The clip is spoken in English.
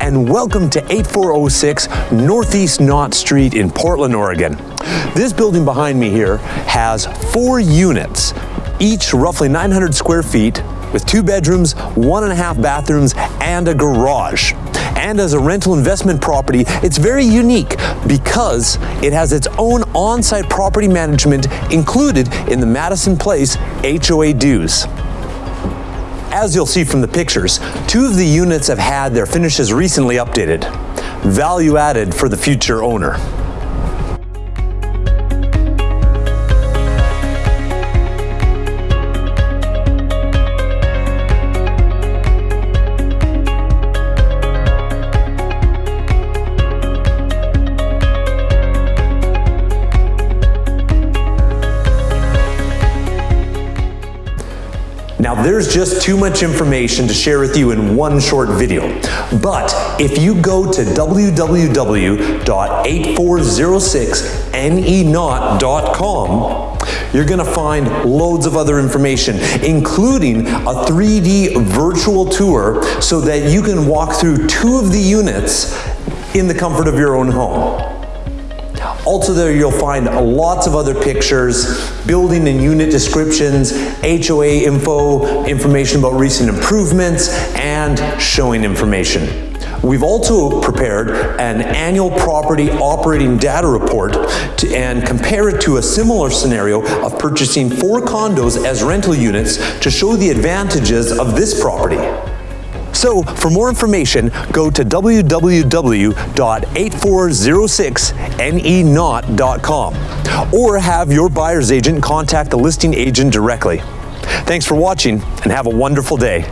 and welcome to 8406 Northeast Knott Street in Portland, Oregon. This building behind me here has four units, each roughly 900 square feet, with two bedrooms, one and a half bathrooms, and a garage. And as a rental investment property, it's very unique because it has its own on-site property management included in the Madison Place HOA dues. As you'll see from the pictures, two of the units have had their finishes recently updated. Value added for the future owner. Now there's just too much information to share with you in one short video. But if you go to www.8406neknot.com, you're gonna find loads of other information, including a 3D virtual tour so that you can walk through two of the units in the comfort of your own home. Also there you'll find lots of other pictures, building and unit descriptions, HOA info, information about recent improvements, and showing information. We've also prepared an annual property operating data report to, and compare it to a similar scenario of purchasing four condos as rental units to show the advantages of this property. So for more information, go to www.8406neknot.com or have your buyer's agent contact the listing agent directly. Thanks for watching and have a wonderful day.